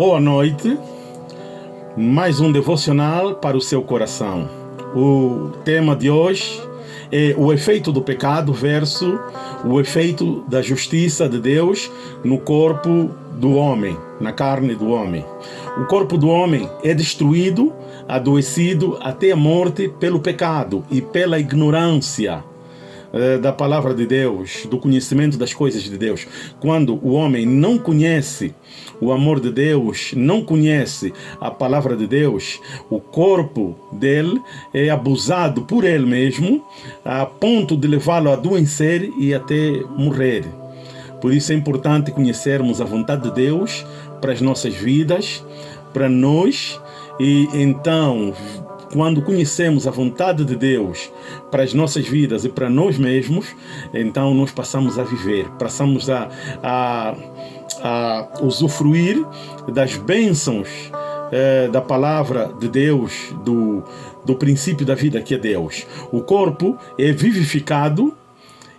Boa noite. Mais um devocional para o seu coração. O tema de hoje é o efeito do pecado versus o efeito da justiça de Deus no corpo do homem, na carne do homem. O corpo do homem é destruído, adoecido até a morte pelo pecado e pela ignorância eh, da palavra de Deus, do conhecimento das coisas de Deus. Quando o homem não conhece o amor de Deus, não conhece a palavra de Deus, o corpo dele é abusado por ele mesmo, a ponto de levá-lo a adoecer e até morrer. Por isso é importante conhecermos a vontade de Deus para as nossas vidas, para nós, e então quando conhecemos a vontade de Deus para as nossas vidas e para nós mesmos, então nós passamos a viver, passamos a, a, a usufruir das bênçãos eh, da palavra de Deus, do, do princípio da vida que é Deus. O corpo é vivificado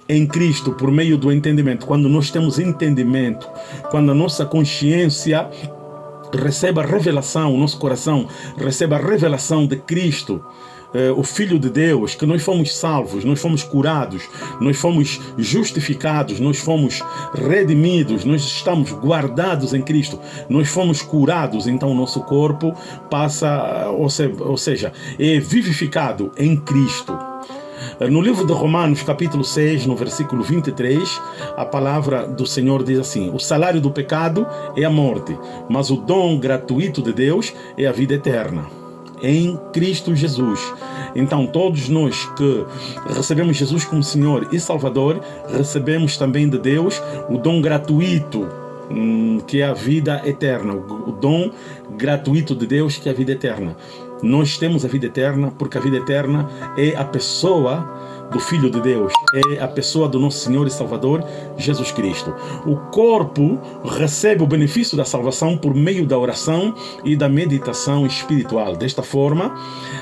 em Cristo por meio do entendimento. Quando nós temos entendimento, quando a nossa consciência receba a revelação, o nosso coração receba a revelação de Cristo, eh, o Filho de Deus, que nós fomos salvos, nós fomos curados, nós fomos justificados, nós fomos redimidos, nós estamos guardados em Cristo, nós fomos curados, então o nosso corpo passa, ou seja, é vivificado em Cristo. No livro de Romanos, capítulo 6, no versículo 23, a palavra do Senhor diz assim: O salário do pecado é a morte, mas o dom gratuito de Deus é a vida eterna. Em Cristo Jesus. Então, todos nós que recebemos Jesus como Senhor e Salvador, recebemos também de Deus o dom gratuito hum, que é a vida eterna, o dom gratuito de Deus que é a vida eterna. Nós temos a vida eterna porque a vida eterna é a pessoa do Filho de Deus, é a pessoa do nosso Senhor e Salvador, Jesus Cristo. O corpo recebe o benefício da salvação por meio da oração e da meditação espiritual. Desta forma,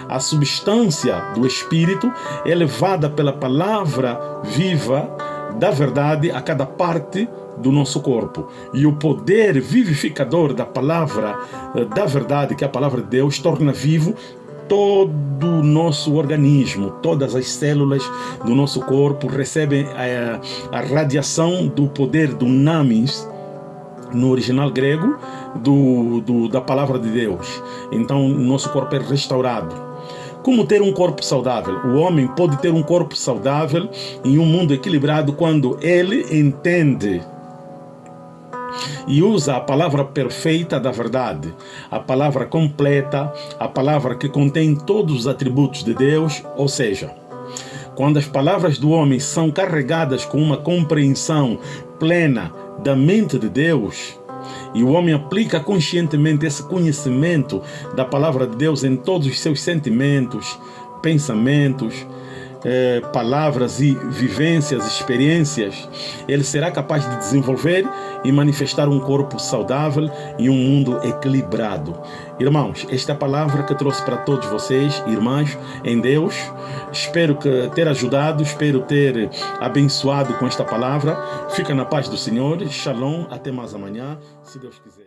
a substância do Espírito é levada pela palavra viva da verdade a cada parte do nosso corpo. E o poder vivificador da palavra eh, da verdade, que é a palavra de Deus, torna vivo todo o nosso organismo, todas as células do nosso corpo recebem a, eh, a radiação do poder do namis, no original grego, do, do, da palavra de Deus. Então, nosso corpo é restaurado. Como ter um corpo saudável? O homem pode ter um corpo saudável em um mundo equilibrado quando ele entende e usa a palavra perfeita da verdade, a palavra completa, a palavra que contém todos os atributos de Deus, ou seja, quando as palavras do homem são carregadas com uma compreensão plena da mente de Deus, e o homem aplica conscientemente esse conhecimento da palavra de Deus em todos os seus sentimentos, pensamentos, eh, palavras e vivências, experiências, ele será capaz de desenvolver e manifestar um corpo saudável e um mundo equilibrado. Irmãos, esta é a palavra que trouxe para todos vocês, irmãs, em Deus. Espero que ter ajudado, espero ter abençoado com esta palavra. Fica na paz do Senhor. Shalom. Até mais amanhã, se Deus quiser.